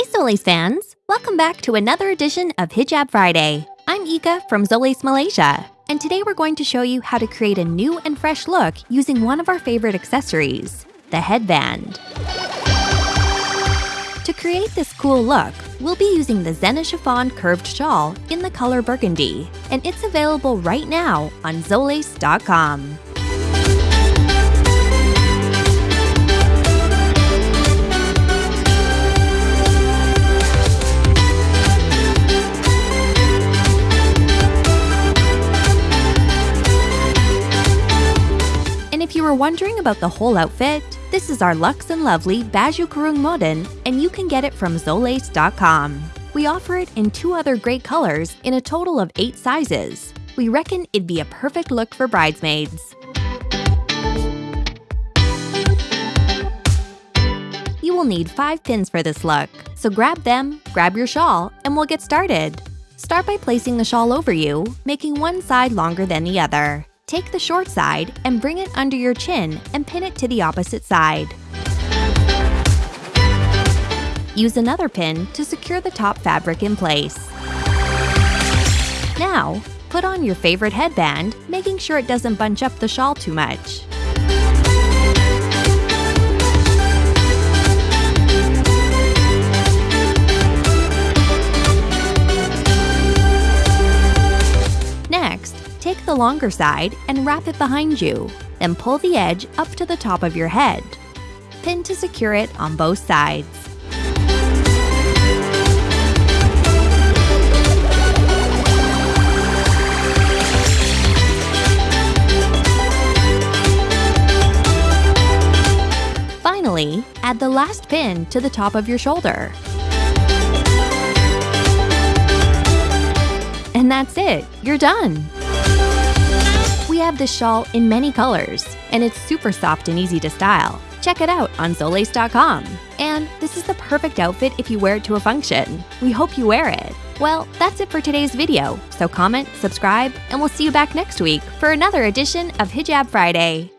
Hey Zolace fans! Welcome back to another edition of Hijab Friday. I'm Ika from Zolace Malaysia, and today we're going to show you how to create a new and fresh look using one of our favorite accessories, the headband. To create this cool look, we'll be using the Zena Chiffon Curved Shawl in the color burgundy, and it's available right now on Zolace.com. if you were wondering about the whole outfit, this is our Luxe and Lovely Baju Kurung Modern, and you can get it from Zolace.com. We offer it in two other great colors in a total of eight sizes. We reckon it'd be a perfect look for bridesmaids. You will need five pins for this look, so grab them, grab your shawl, and we'll get started. Start by placing the shawl over you, making one side longer than the other. Take the short side and bring it under your chin and pin it to the opposite side. Use another pin to secure the top fabric in place. Now, put on your favorite headband, making sure it doesn't bunch up the shawl too much. Take the longer side and wrap it behind you. Then pull the edge up to the top of your head. Pin to secure it on both sides. Finally, add the last pin to the top of your shoulder. And that's it, you're done! Have this shawl in many colors, and it's super soft and easy to style. Check it out on Zolace.com. And this is the perfect outfit if you wear it to a function. We hope you wear it. Well, that's it for today's video, so comment, subscribe, and we'll see you back next week for another edition of Hijab Friday.